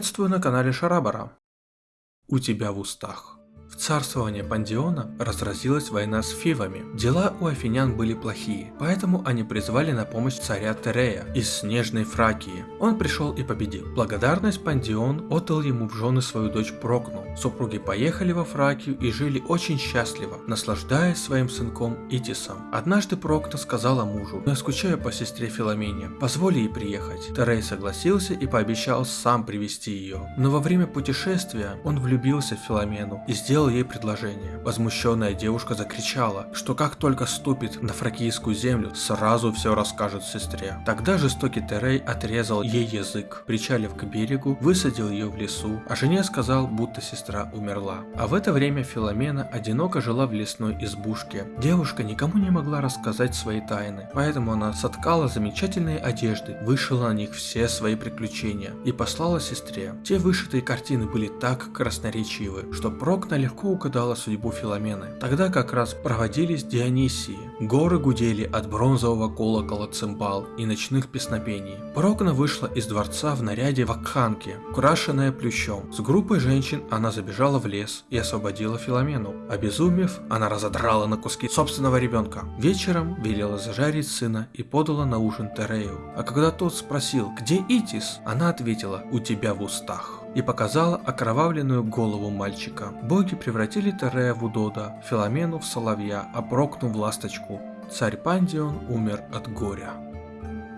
Приветствую на канале Шарабара. У тебя в устах. В царствование Пандиона разразилась война с Фивами. Дела у афинян были плохие, поэтому они призвали на помощь царя Терея из Снежной Фракии. Он пришел и победил. Благодарность Пандион отдал ему в жены свою дочь Прокну. Супруги поехали во Фракию и жили очень счастливо, наслаждаясь своим сынком Итисом. Однажды Прокна сказала мужу, я скучаю по сестре Филомене, позволь ей приехать. Терей согласился и пообещал сам привести ее. Но во время путешествия он влюбился в Филомену и сделал ей предложение. Возмущенная девушка закричала, что как только ступит на фракийскую землю, сразу все расскажет сестре. Тогда жестокий Терей отрезал ей язык, причалив к берегу, высадил ее в лесу, а жене сказал, будто сестра умерла. А в это время Филомена одиноко жила в лесной избушке. Девушка никому не могла рассказать свои тайны, поэтому она соткала замечательные одежды, вышила на них все свои приключения и послала сестре. Те вышитые картины были так красноречивы, что Прокна легко угадала судьбу Филомены. Тогда как раз проводились Дионисии. Горы гудели от бронзового колокола цимбал и ночных песнопений. Прокна вышла из дворца в наряде вакханки, украшенная плющом. С группой женщин она забежала в лес и освободила Филомену. Обезумев, она разодрала на куски собственного ребенка. Вечером велела зажарить сына и подала на ужин Терею. А когда тот спросил, где Итис, она ответила, у тебя в устах и показала окровавленную голову мальчика. Боги превратили Терея в Удода, Филомену в соловья, а Прокну в ласточку. Царь Пандион умер от горя.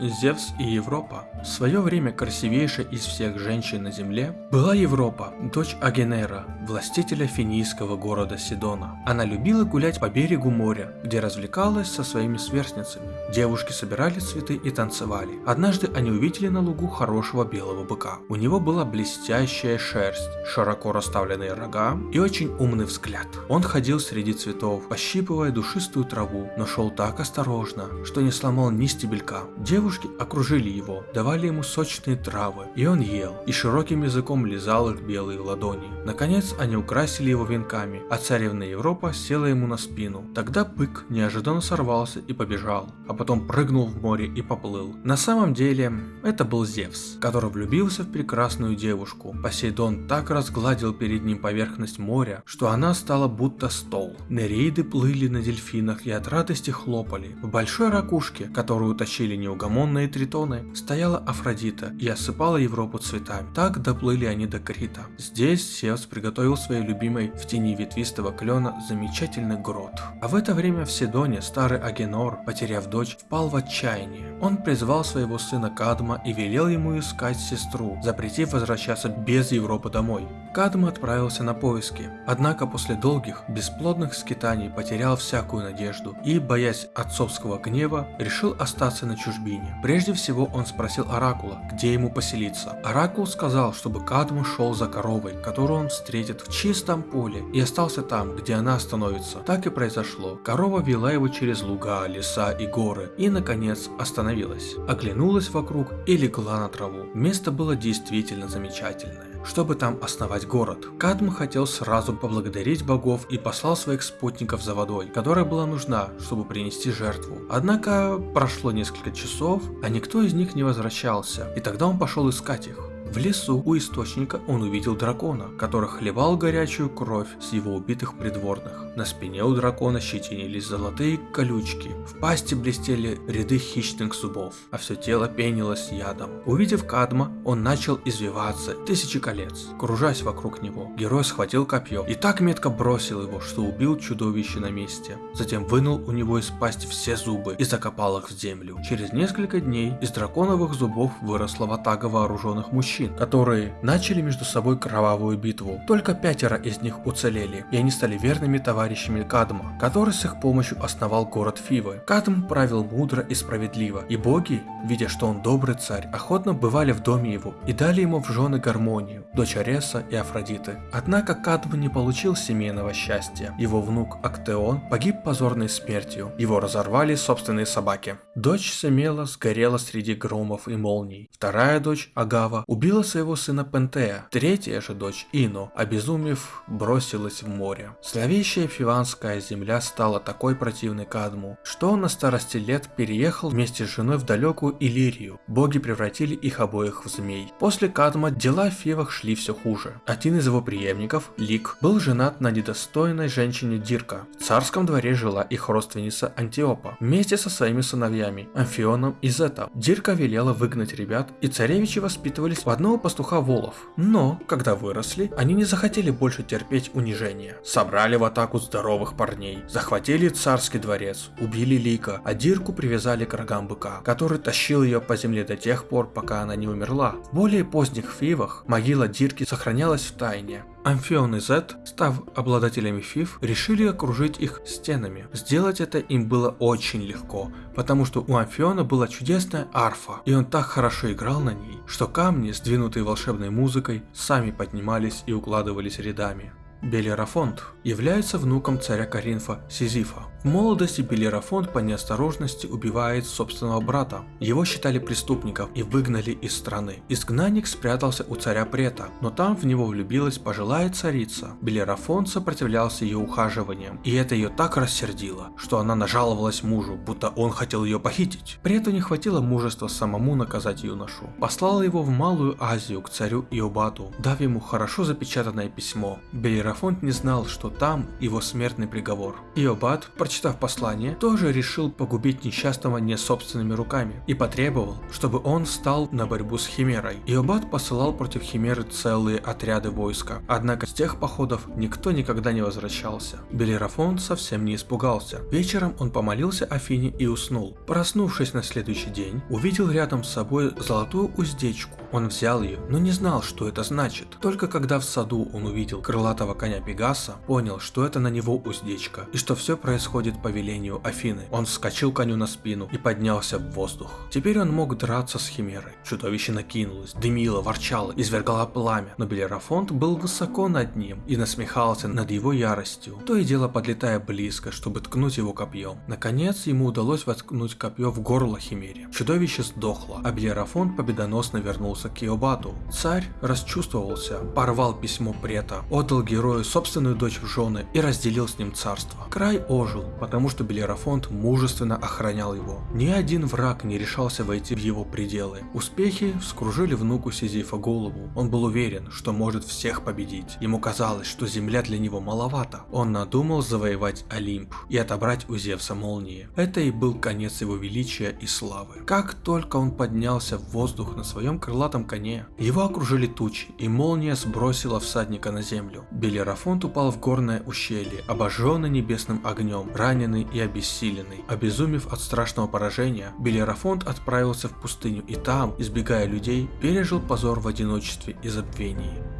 Зевс и Европа. В свое время красивейшей из всех женщин на земле была Европа, дочь Агенера, властителя финийского города Сидона. Она любила гулять по берегу моря, где развлекалась со своими сверстницами. Девушки собирали цветы и танцевали. Однажды они увидели на лугу хорошего белого быка. У него была блестящая шерсть, широко расставленные рога и очень умный взгляд. Он ходил среди цветов, пощипывая душистую траву, но шел так осторожно, что не сломал ни стебелька. Девушки Девушки окружили его, давали ему сочные травы, и он ел, и широким языком лизал их белые ладони. Наконец они украсили его венками, а царевна Европа села ему на спину. Тогда бык неожиданно сорвался и побежал, а потом прыгнул в море и поплыл. На самом деле, это был Зевс, который влюбился в прекрасную девушку. Посейдон так разгладил перед ним поверхность моря, что она стала будто стол. Нереиды плыли на дельфинах и от радости хлопали. В большой ракушке, которую утащили неугомонные, неугомонные тритоны, стояла Афродита и осыпала Европу цветами. Так доплыли они до Крита. Здесь Зевс приготовил своей любимой в тени ветвистого клена замечательный грот. А в это время в Седоне старый Агенор, потеряв дочь, впал в отчаяние. Он призвал своего сына Кадма и велел ему искать сестру, запретив возвращаться без Европы домой. Кадм отправился на поиски, однако после долгих, бесплодных скитаний потерял всякую надежду и, боясь отцовского гнева, решил остаться на чужбине. Прежде всего он спросил Оракула, где ему поселиться. Оракул сказал, чтобы Кадму шел за коровой, которую он встретит в чистом поле, и остался там, где она остановится. Так и произошло. Корова вела его через луга, леса и горы, и наконец остановилась. Оглянулась вокруг и легла на траву. Место было действительно замечательное чтобы там основать город. Кадм хотел сразу поблагодарить богов и послал своих спутников за водой, которая была нужна, чтобы принести жертву. Однако прошло несколько часов, а никто из них не возвращался, и тогда он пошел искать их. В лесу у источника он увидел дракона, который хлебал горячую кровь с его убитых придворных. На спине у дракона щетинились золотые колючки, в пасти блестели ряды хищных зубов, а все тело пенилось ядом. Увидев Кадма, он начал извиваться тысячи колец. Кружась вокруг него, герой схватил копье и так метко бросил его, что убил чудовище на месте. Затем вынул у него из пасти все зубы и закопал их в землю. Через несколько дней из драконовых зубов выросла ватага вооруженных мужчин которые начали между собой кровавую битву. Только пятеро из них уцелели, и они стали верными товарищами Кадма, который с их помощью основал город Фивы. Кадм правил мудро и справедливо, и боги, видя, что он добрый царь, охотно бывали в доме его и дали ему в жены гармонию, дочь Ареса и Афродиты. Однако Кадм не получил семейного счастья. Его внук Актеон погиб позорной смертью, его разорвали собственные собаки. Дочь Семела сгорела среди громов и молний. Вторая дочь Агава убила своего сына Пентея. Третья же дочь Ино, обезумев, бросилась в море. Зловещая фиванская земля стала такой противной Кадму, что он на старости лет переехал вместе с женой в далекую Иллирию. Боги превратили их обоих в змей. После Кадма дела в Фивах шли все хуже. Один из его преемников, Лик, был женат на недостойной женщине Дирка. В царском дворе жила их родственница Антиопа, вместе со своими сыновьями Амфионом и Зета. Дирка велела выгнать ребят, и царевичи воспитывались у одного пастуха волов. Но, когда выросли, они не захотели больше терпеть унижение. Собрали в атаку здоровых парней, захватили царский дворец, убили Лика, а Дирку привязали к рогам быка, который тащил ее по земле до тех пор, пока она не умерла. В более поздних фивах могила Дирки сохранялась в тайне. Амфион и Зет, став обладателями фиф, решили окружить их стенами. Сделать это им было очень легко, потому что у Амфиона была чудесная арфа, и он так хорошо играл на ней, что камни, сдвинутые волшебной музыкой, сами поднимались и укладывались рядами. Белерафонт является внуком царя Каринфа Сизифа. В молодости Белерафонт по неосторожности убивает собственного брата. Его считали преступником и выгнали из страны. Изгнанник спрятался у царя Прета, но там в него влюбилась пожилая царица. Белерафонт сопротивлялся ее ухаживаниям, и это ее так рассердило, что она нажаловалась мужу, будто он хотел ее похитить. Прету не хватило мужества самому наказать юношу. Послала его в Малую Азию к царю Иобату, дав ему хорошо запечатанное письмо. Белерафонт не знал, что там его смертный приговор. Иобат, прочитав послание, тоже решил погубить несчастного не собственными руками и потребовал, чтобы он встал на борьбу с Химерой. Иобат посылал против Химеры целые отряды войска, однако с тех походов никто никогда не возвращался. Белерафон совсем не испугался. Вечером он помолился Афине и уснул. Проснувшись на следующий день, увидел рядом с собой золотую уздечку. Он взял ее, но не знал, что это значит. Только когда в саду он увидел крылатого коня Пегаса, понял, что это на него уздечка, и что все происходит по велению Афины. Он вскочил коню на спину и поднялся в воздух. Теперь он мог драться с Химерой. Чудовище накинулось, дымило, ворчало, извергало пламя, но Белерафонт был высоко над ним и насмехался над его яростью, то и дело подлетая близко, чтобы ткнуть его копьем. Наконец ему удалось воткнуть копье в горло Химере. Чудовище сдохло, а Белерафонт победоносно вернулся к Иобату. Царь расчувствовался, порвал письмо Прета, отдал герою собственную дочь в жены и разделил с ним царство. Край ожил, потому что Белерафонт мужественно охранял его. Ни один враг не решался войти в его пределы. Успехи вскружили внуку Сизифа голову. Он был уверен, что может всех победить. Ему казалось, что земля для него маловато. Он надумал завоевать Олимп и отобрать у Зевса молнии. Это и был конец его величия и славы. Как только он поднялся в воздух на своем крылатом коне, его окружили тучи, и молния сбросила всадника на землю. Белерафонт упал в горное ущелье, обожженный небесным огнем, раненый и обессиленный. Обезумев от страшного поражения, Белерафонт отправился в пустыню и там, избегая людей, пережил позор в одиночестве и забвении.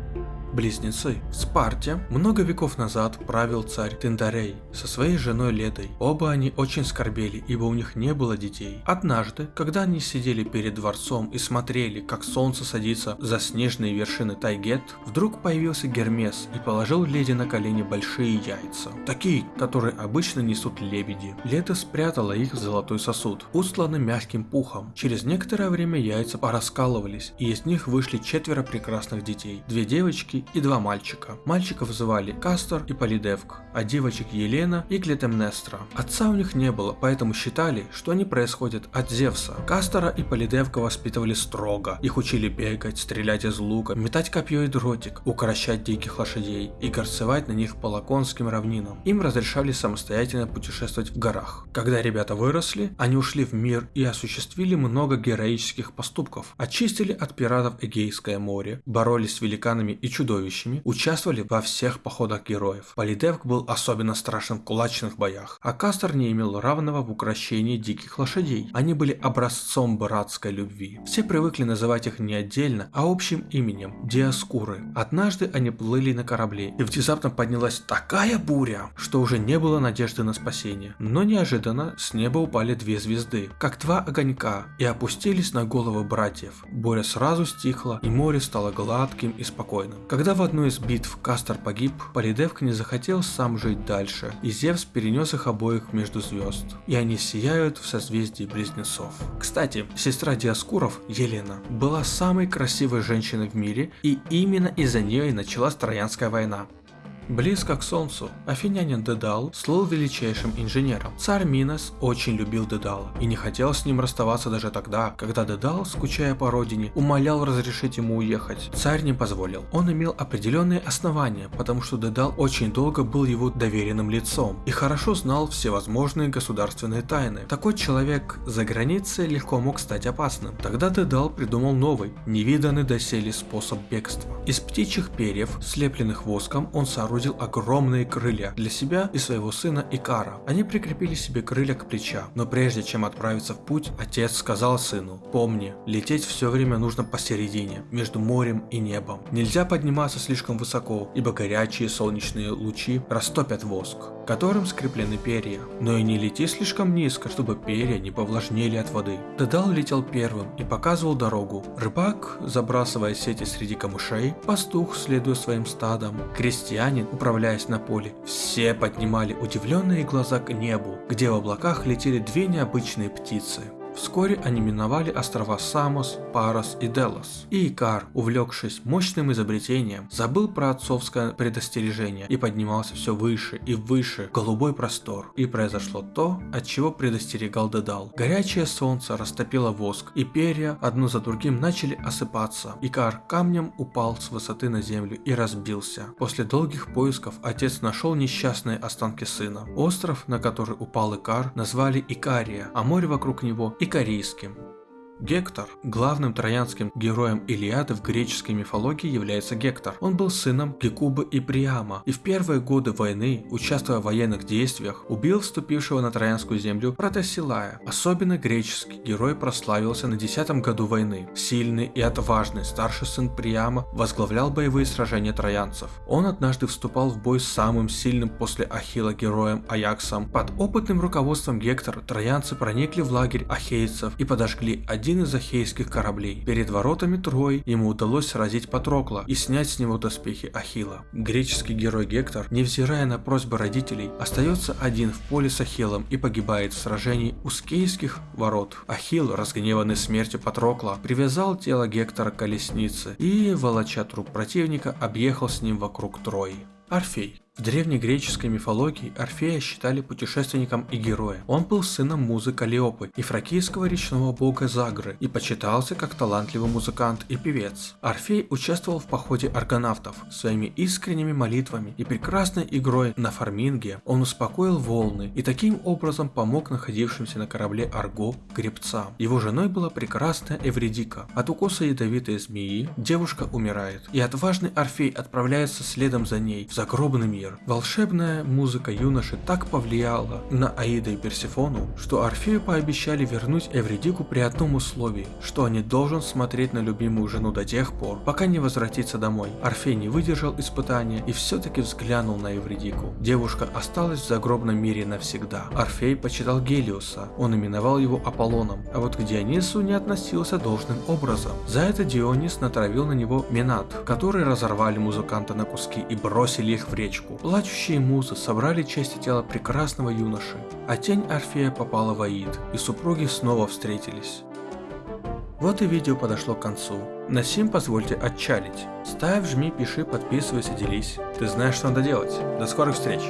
Близнецы. В Спарте много веков назад правил царь Тендарей со своей женой Ледой. Оба они очень скорбели, ибо у них не было детей. Однажды, когда они сидели перед дворцом и смотрели, как солнце садится за снежные вершины Тайгет, вдруг появился Гермес и положил Леди на колени большие яйца. Такие, которые обычно несут лебеди. Леда спрятала их в золотой сосуд, устланный мягким пухом. Через некоторое время яйца пораскалывались, и из них вышли четверо прекрасных детей. Две девочки и два мальчика. Мальчиков звали Кастор и Полидевк, а девочек Елена и Клетемнестра. Отца у них не было, поэтому считали, что они происходят от Зевса. Кастора и Полидевка воспитывали строго. Их учили бегать, стрелять из лука, метать копье и дротик, укращать диких лошадей и горцевать на них по лаконским равнинам. Им разрешали самостоятельно путешествовать в горах. Когда ребята выросли, они ушли в мир и осуществили много героических поступков. Очистили от пиратов Эгейское море, боролись с великанами и чудовищами чудовищами, участвовали во всех походах героев. Полидевк был особенно страшен в кулачных боях, а Кастер не имел равного в украшении диких лошадей. Они были образцом братской любви. Все привыкли называть их не отдельно, а общим именем – Диаскуры. Однажды они плыли на корабле, и внезапно поднялась такая буря, что уже не было надежды на спасение. Но неожиданно с неба упали две звезды, как два огонька, и опустились на головы братьев. Буря сразу стихла, и море стало гладким и спокойным. Когда Когда в одной из битв Кастер погиб, Полидевк не захотел сам жить дальше, и Зевс перенес их обоих между звезд, и они сияют в созвездии близнецов. Кстати, сестра Диаскуров, Елена, была самой красивой женщиной в мире, и именно из-за нее и началась Троянская война. Близко к Солнцу, афинянин Дедал слыл величайшим инженером. Царь Минос очень любил Дедала и не хотел с ним расставаться даже тогда, когда Дедал, скучая по родине, умолял разрешить ему уехать. Царь не позволил. Он имел определенные основания, потому что Дедал очень долго был его доверенным лицом и хорошо знал всевозможные государственные тайны. Такой человек за границей легко мог стать опасным. Тогда Дедал придумал новый, невиданный доселе способ бегства. Из птичьих перьев, слепленных воском, он соорудил соорудил огромные крылья для себя и своего сына Икара. Они прикрепили себе крылья к плечам, но прежде чем отправиться в путь, отец сказал сыну, помни, лететь все время нужно посередине, между морем и небом. Нельзя подниматься слишком высоко, ибо горячие солнечные лучи растопят воск которым скреплены перья. Но и не лети слишком низко, чтобы перья не повлажнели от воды. Дедал летел первым и показывал дорогу. Рыбак, забрасывая сети среди камышей, пастух, следуя своим стадом, крестьянин, управляясь на поле, все поднимали удивленные глаза к небу, где в облаках летели две необычные птицы. Вскоре они миновали острова Самос, Парос и Делос. И Икар, увлекшись мощным изобретением, забыл про отцовское предостережение и поднимался все выше и выше в голубой простор. И произошло то, от чего предостерегал Дедал. Горячее солнце растопило воск, и перья одно за другим начали осыпаться. Икар камнем упал с высоты на землю и разбился. После долгих поисков отец нашел несчастные останки сына. Остров, на который упал Икар, назвали Икария, а море вокруг него Икарийским. Гектор. Главным троянским героем Илиады в греческой мифологии является Гектор. Он был сыном Гекубы и Приама, и в первые годы войны, участвуя в военных действиях, убил вступившего на троянскую землю Протасилая. Особенно греческий герой прославился на десятом году войны. Сильный и отважный старший сын Приама возглавлял боевые сражения троянцев. Он однажды вступал в бой с самым сильным после Ахила героем Аяксом. Под опытным руководством Гектора троянцы проникли в лагерь ахейцев и подожгли один один из ахейских кораблей. Перед воротами Трои ему удалось сразить Патрокла и снять с него доспехи Ахила. Греческий герой Гектор, невзирая на просьбы родителей, остается один в поле с Ахиллом и погибает в сражении у скейских ворот. Ахилл, разгневанный смертью Патрокла, привязал тело Гектора к колеснице и, волоча труп противника, объехал с ним вокруг Трои. Орфей в древнегреческой мифологии Орфея считали путешественником и героем. Он был сыном музы Калиопы и фракийского речного бога Загры и почитался как талантливый музыкант и певец. Орфей участвовал в походе аргонавтов. Своими искренними молитвами и прекрасной игрой на фарминге он успокоил волны и таким образом помог находившимся на корабле Арго гребцам. Его женой была прекрасная Эвредика. От укуса ядовитой змеи девушка умирает, и отважный Орфей отправляется следом за ней в загробный мир мир. Волшебная музыка юноши так повлияла на Аида и Персифону, что Орфею пообещали вернуть Эвредику при одном условии, что он не должен смотреть на любимую жену до тех пор, пока не возвратится домой. Орфей не выдержал испытания и все-таки взглянул на Эвредику. Девушка осталась в загробном мире навсегда. Орфей почитал Гелиуса, он именовал его Аполлоном, а вот к Дионису не относился должным образом. За это Дионис натравил на него Менат, которые разорвали музыканта на куски и бросили их в речку. Плачущие музы собрали части тела прекрасного юноши, а тень Орфея попала в Аид, и супруги снова встретились. Вот и видео подошло к концу. На сим позвольте отчалить. Ставь, жми, пиши, подписывайся, делись. Ты знаешь, что надо делать. До скорых встреч!